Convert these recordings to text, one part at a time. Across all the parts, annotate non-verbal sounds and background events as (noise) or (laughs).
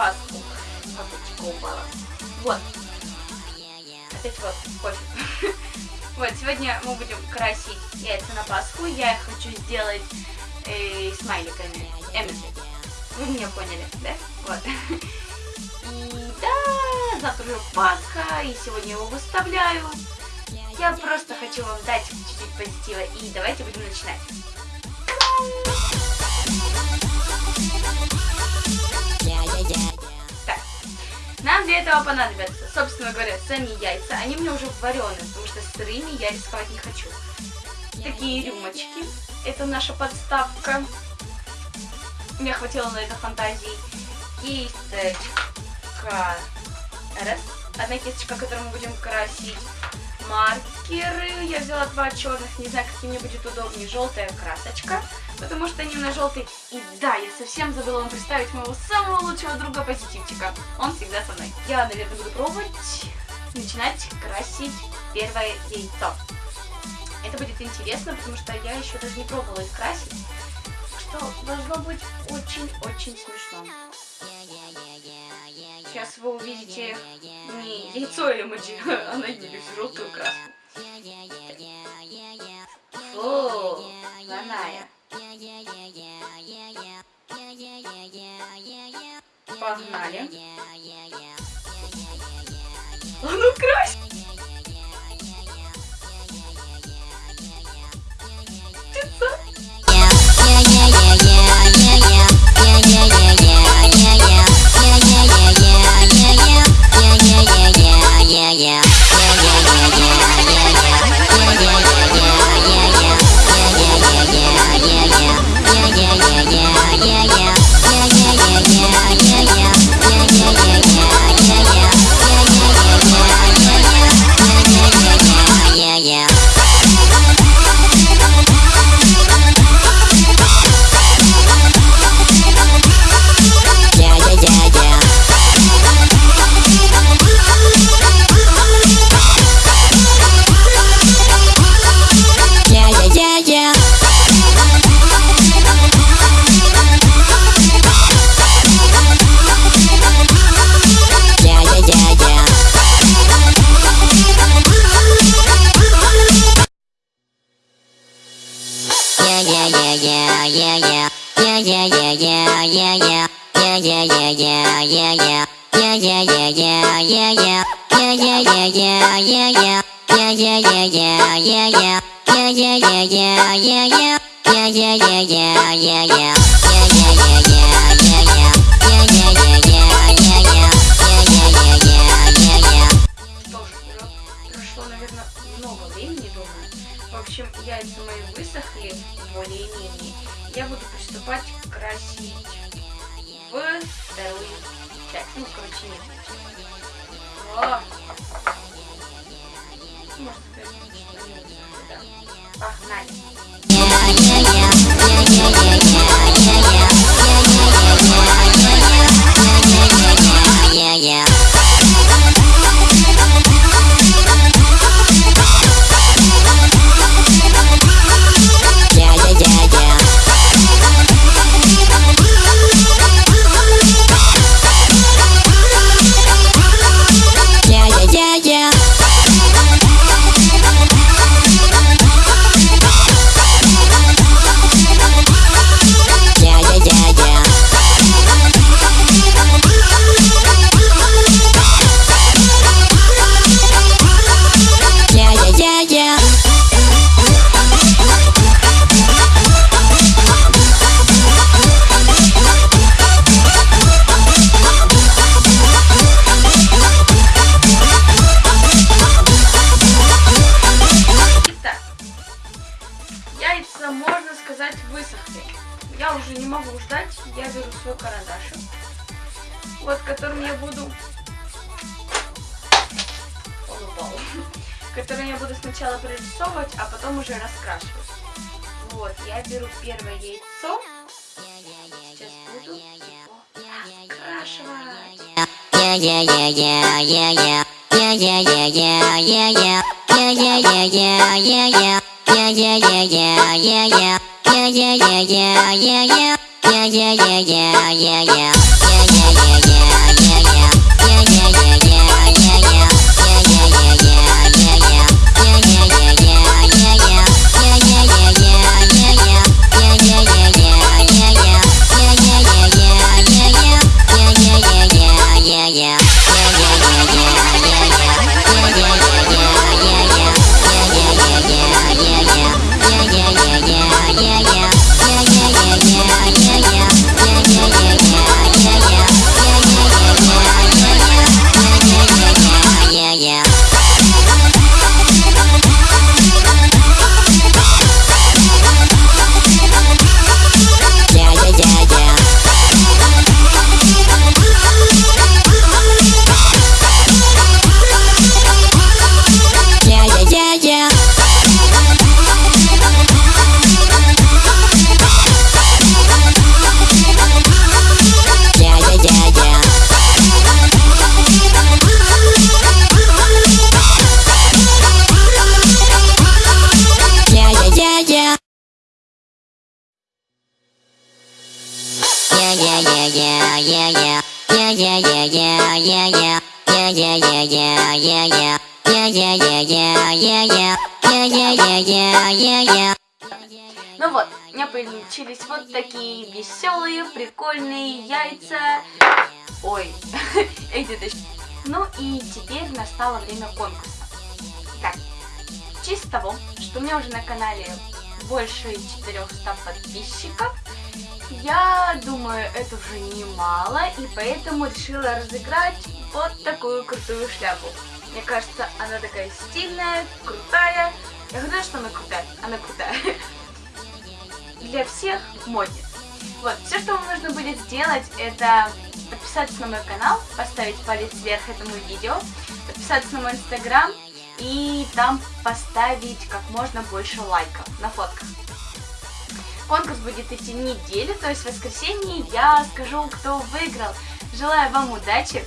Пасху. Капучка упала. Вот. Опять вот, пофиг. (laughs) Вот, сегодня мы будем красить яйца на Пасху. Я хочу сделать э, смайликами. Эмоджи. Вы меня поняли, да? Вот. И да, завтра уже Пасха, и сегодня его выставляю. Я просто хочу вам дать чуть-чуть позитива. И давайте будем начинать. Нам для этого понадобятся, собственно говоря, сами яйца. Они мне уже вареные, потому что сырыми я рисковать не хочу. Такие рюмочки. Это наша подставка. Мне хватило на это фантазии. Кисточка. Раз. Одна кисточка, которую мы будем красить маркеры. Я взяла два черных, не знаю, какие мне будет удобнее. Желтая красочка, потому что они на желтый. И да, я совсем забыла вам представить моего самого лучшего друга позитивчика. Он всегда со мной. Я, наверное, буду пробовать начинать красить первое яйцо. Это будет интересно, потому что я еще даже не пробовала их красить. Что должно быть очень-очень смешно. Сейчас вы увидите не яйцо эмоджи, (laughs) а на нее желтую краску. Фу, Ланая. Погнали. А ну крась! Прошло, яйца мои высохли более-менее. Я буду приступать красить в вторую часть. Ну, короче, нет. О! Может, это что-нибудь, да. Погнали. Вот, которым я буду... Он. Которым я буду сначала прорисовывать, а потом уже раскрашивать. Вот, я беру первое яйцо. Сейчас буду раскрашивать. yeah, yeah, yeah, yeah, yeah, yeah, yeah, yeah, yeah, yeah. Ну вот, у меня получились вот такие веселые, прикольные яйца. Ой, (laughs) эти точно. Ну и теперь настало время конкурса. Так, в честь того, что у меня уже на канале больше 400 подписчиков, я думаю, это уже немало, и поэтому решила разыграть вот такую крутую шляпу. Мне кажется, она такая стильная, крутая. Я говорю, что она крутая, она крутая. (laughs) Для всех модниц. Вот, все, что вам нужно будет сделать, это подписаться на мой канал, поставить палец вверх этому видео, подписаться на мой инстаграм и там поставить как можно больше лайков на фотках. Конкурс будет идти неделю, то есть в воскресенье я скажу, кто выиграл. Желаю вам удачи.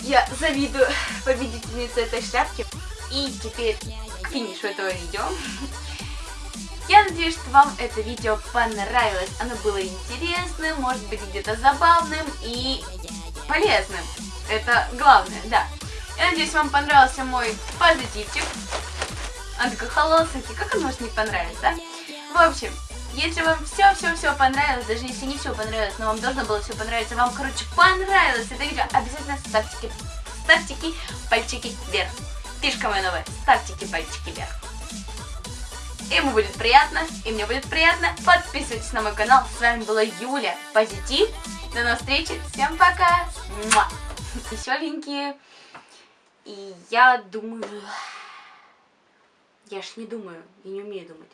Я завидую (laughs) победительнице этой шляпки. И теперь к финишу этого видео. (laughs) Я надеюсь, что вам это видео понравилось. Оно было интересным, может быть где-то забавным и полезным. Это главное, да. Я надеюсь, вам понравился мой позитивчик. Он такой холосенький, как он может не понравиться, да? В общем, если вам все-все-все понравилось, даже если не все понравилось, но вам должно было все понравиться, вам, короче, понравилось это видео, обязательно ставьте, ставьте пальчики вверх. Фишка моя новая, ставьте пальчики вверх. Ему будет приятно, и мне будет приятно. Подписывайтесь на мой канал. С вами была Юля. Позитив. До новых встреч. Всем пока. Муа. (laughs) Веселенькие. И я думаю... Я ж не думаю, я не умею думать.